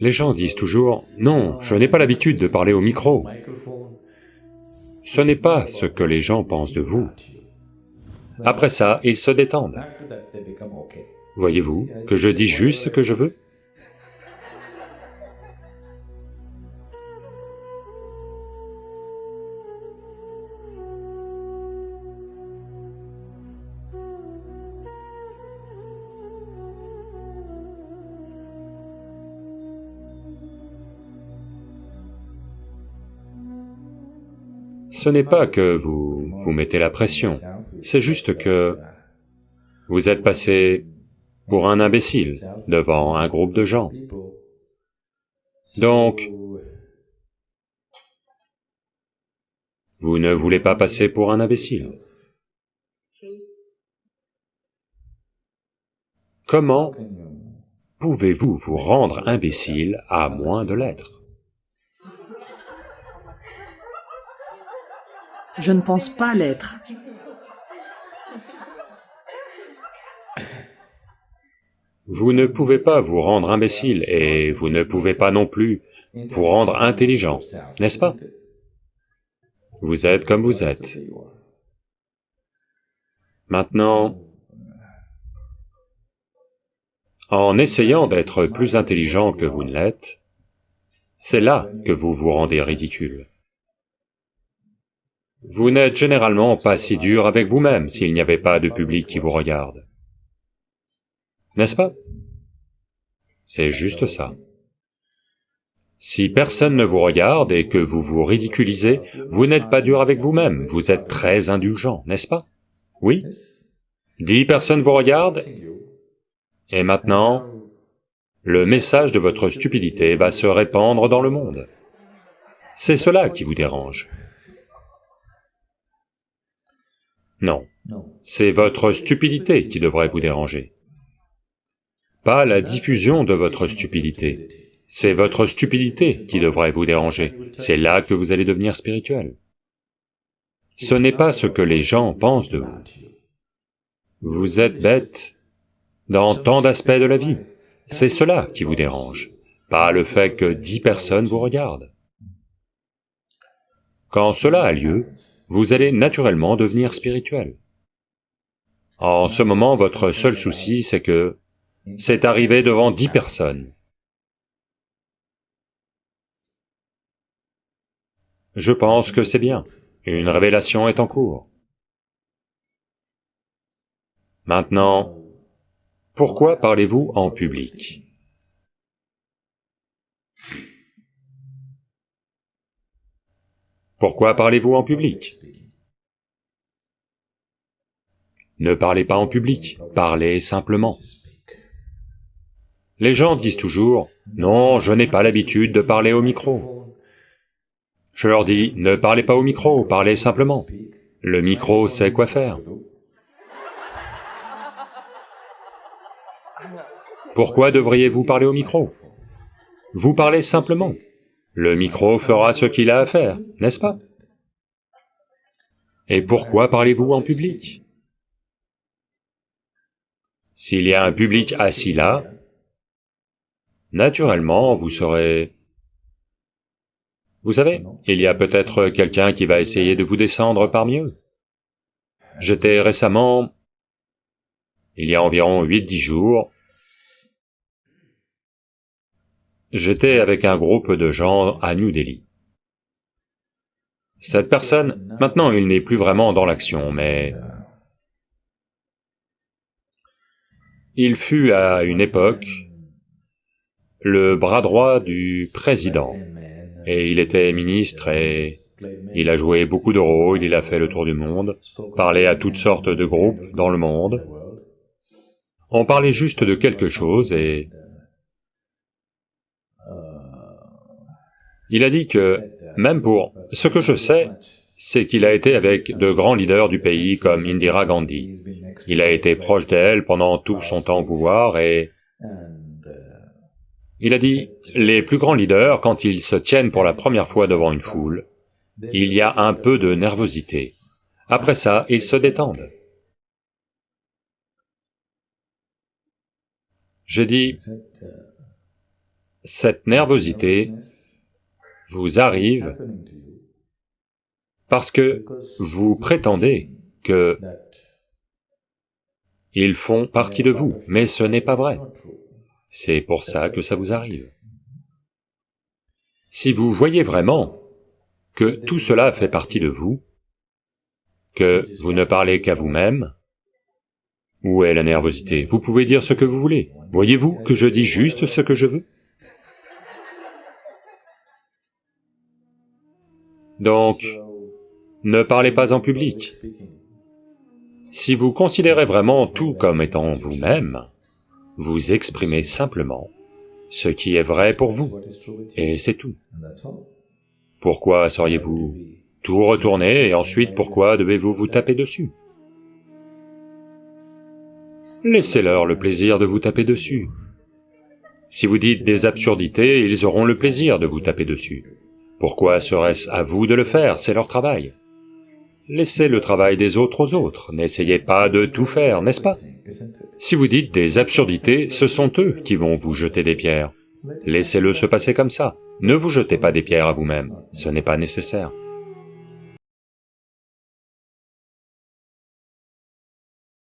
Les gens disent toujours, non, je n'ai pas l'habitude de parler au micro. Ce n'est pas ce que les gens pensent de vous. Après ça, ils se détendent. Voyez-vous que je dis juste ce que je veux? Ce n'est pas que vous vous mettez la pression, c'est juste que vous êtes passé pour un imbécile devant un groupe de gens. Donc, vous ne voulez pas passer pour un imbécile. Comment pouvez-vous vous rendre imbécile à moins de l'être? Je ne pense pas l'être. Vous ne pouvez pas vous rendre imbécile et vous ne pouvez pas non plus vous rendre intelligent, n'est-ce pas? Vous êtes comme vous êtes. Maintenant, en essayant d'être plus intelligent que vous ne l'êtes, c'est là que vous vous rendez ridicule. Vous n'êtes généralement pas si dur avec vous-même s'il n'y avait pas de public qui vous regarde. N'est-ce pas? C'est juste ça. Si personne ne vous regarde et que vous vous ridiculisez, vous n'êtes pas dur avec vous-même, vous êtes très indulgent, n'est-ce pas? Oui? Dix personnes vous regardent, et maintenant, le message de votre stupidité va se répandre dans le monde. C'est cela qui vous dérange. Non, c'est votre stupidité qui devrait vous déranger. Pas la diffusion de votre stupidité, c'est votre stupidité qui devrait vous déranger, c'est là que vous allez devenir spirituel. Ce n'est pas ce que les gens pensent de vous. Vous êtes bête dans tant d'aspects de la vie, c'est cela qui vous dérange, pas le fait que dix personnes vous regardent. Quand cela a lieu, vous allez naturellement devenir spirituel. En ce moment, votre seul souci, c'est que c'est arrivé devant dix personnes. Je pense que c'est bien, une révélation est en cours. Maintenant, pourquoi parlez-vous en public? Pourquoi parlez-vous en public? Ne parlez pas en public, parlez simplement. Les gens disent toujours, « Non, je n'ai pas l'habitude de parler au micro. » Je leur dis, « Ne parlez pas au micro, parlez simplement. Le micro sait quoi faire. » Pourquoi devriez-vous parler au micro? Vous parlez simplement. Le micro fera ce qu'il a à faire, n'est-ce pas? Et pourquoi parlez-vous en public? S'il y a un public assis là, naturellement vous serez... Vous savez, il y a peut-être quelqu'un qui va essayer de vous descendre parmi eux. J'étais récemment, il y a environ 8-10 jours, J'étais avec un groupe de gens à New Delhi. Cette personne, maintenant il n'est plus vraiment dans l'action, mais... Il fut à une époque le bras droit du président, et il était ministre et il a joué beaucoup de rôles, il a fait le tour du monde, parlé à toutes sortes de groupes dans le monde. On parlait juste de quelque chose et Il a dit que, même pour... Ce que je sais, c'est qu'il a été avec de grands leaders du pays comme Indira Gandhi. Il a été proche d'elle pendant tout son temps au pouvoir et... Il a dit, les plus grands leaders, quand ils se tiennent pour la première fois devant une foule, il y a un peu de nervosité. Après ça, ils se détendent. J'ai dit, cette nervosité vous arrive parce que vous prétendez que ils font partie de vous, mais ce n'est pas vrai. C'est pour ça que ça vous arrive. Si vous voyez vraiment que tout cela fait partie de vous, que vous ne parlez qu'à vous-même, où est la nervosité? Vous pouvez dire ce que vous voulez. Voyez-vous que je dis juste ce que je veux? Donc, ne parlez pas en public. Si vous considérez vraiment tout comme étant vous-même, vous exprimez simplement ce qui est vrai pour vous, et c'est tout. Pourquoi sauriez-vous tout retourner et ensuite pourquoi devez-vous vous taper dessus? Laissez-leur le plaisir de vous taper dessus. Si vous dites des absurdités, ils auront le plaisir de vous taper dessus. Pourquoi serait-ce à vous de le faire? C'est leur travail. Laissez le travail des autres aux autres, n'essayez pas de tout faire, n'est-ce pas? Si vous dites des absurdités, ce sont eux qui vont vous jeter des pierres. Laissez-le se passer comme ça, ne vous jetez pas des pierres à vous-même, ce n'est pas nécessaire.